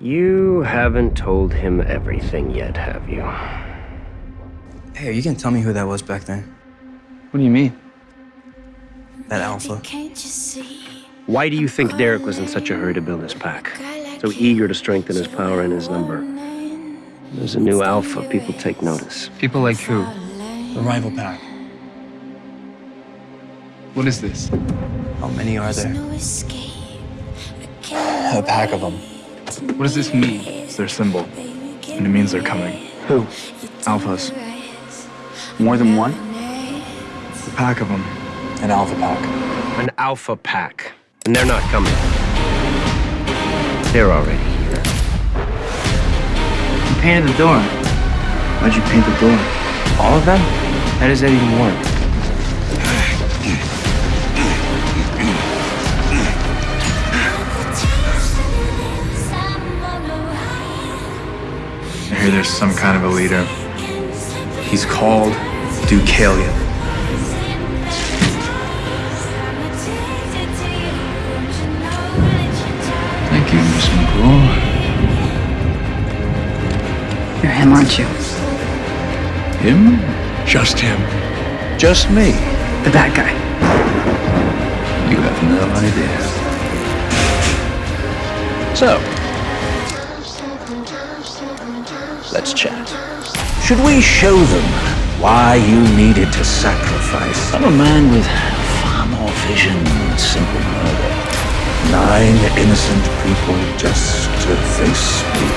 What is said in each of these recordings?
You haven't told him everything yet, have you? Hey, you gonna tell me who that was back then. What do you mean? That alpha? Why do you think Derek was in such a hurry to build his pack? So eager to strengthen his power and his number? There's a new alpha. People take notice. People like who? The rival pack. What is this? How many are there? No escape. A pack of them. What does this mean? It's their symbol, and it means they're coming. Who? Alphas. More than one? A pack of them. An alpha pack. An alpha pack. And they're not coming. They're already here. You painted the door. Why'd you paint the door? All of them? How does that even work? I there's some kind of a leader. He's called Deucalion. Thank you, Miss McCall. You're him, aren't you? Him? Just him. Just me. The bad guy. You have no idea. So, let's chat. Should we show them why you needed to sacrifice? I'm a man with far more vision than simple murder. Nine innocent people just to face me.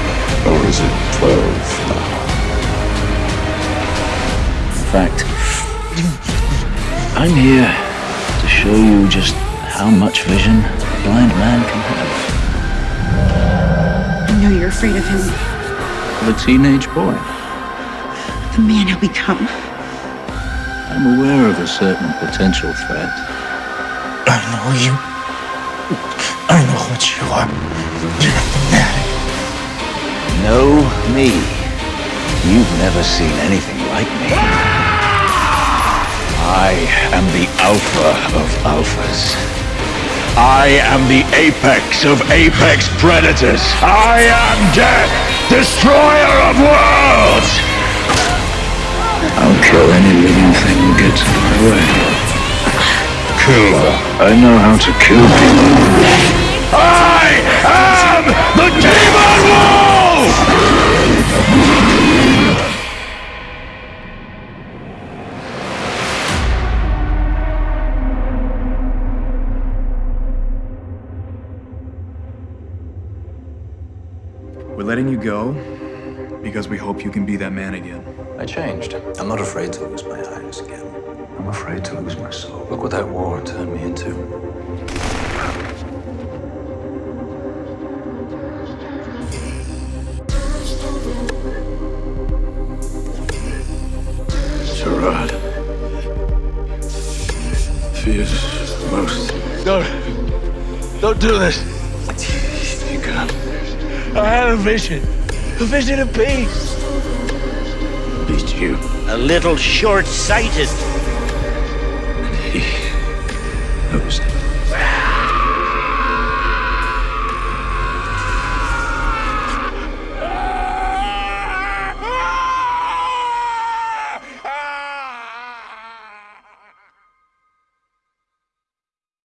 Or is it twelve now? In fact, I'm here to show you just how much vision a blind man can have. I know you're afraid of him. The teenage boy. The man he'll become. I'm aware of a certain potential threat. I know you. I know what you are. You're a fanatic. Know me. You've never seen anything like me. I am the alpha of alphas. I am the apex of apex predators. I am death, destroyer of worlds. I'll kill any living thing who gets in my way. Killer. I know how to kill people. We're letting you go because we hope you can be that man again. I changed. I'm not afraid to lose my eyes again. I'm afraid to lose my soul. Look what that war turned me into. Gerard. Fears most. Don't. Don't do this. You can't. I had a vision. A vision of peace. Beat you. A little short sighted. He knows